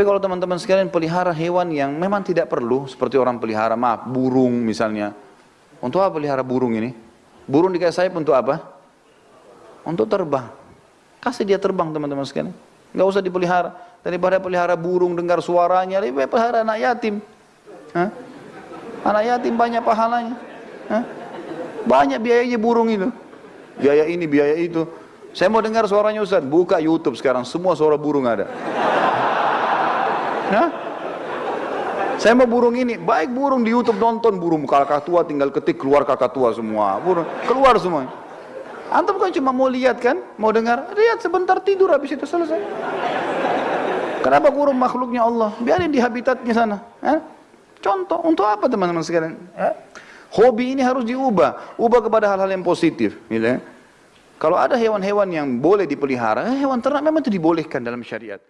Tapi kalau teman-teman sekalian pelihara hewan yang memang tidak perlu, seperti orang pelihara, maaf, burung misalnya. Untuk apa pelihara burung ini? Burung dikasih sayap untuk apa? Untuk terbang. Kasih dia terbang teman-teman sekalian. Nggak usah dipelihara. Daripada pelihara burung dengar suaranya, lebih baik pelihara anak yatim. Hah? Anak yatim banyak pahalanya. Hah? Banyak biayanya burung itu. Biaya ini, biaya itu. Saya mau dengar suaranya Ustaz, buka YouTube sekarang, semua suara burung ada. Hah? Saya mau burung ini, baik burung di YouTube nonton burung tua tinggal ketik keluar tua semua, burung keluar semua. Antum kan cuma mau lihat kan, mau dengar, lihat sebentar tidur habis itu selesai. Kenapa burung makhluknya Allah? Biarin di habitatnya sana. Hah? Contoh, untuk apa teman-teman sekalian? Hah? Hobi ini harus diubah, ubah kepada hal-hal yang positif. Gitu ya. Kalau ada hewan-hewan yang boleh dipelihara, hewan ternak memang itu dibolehkan dalam syariat.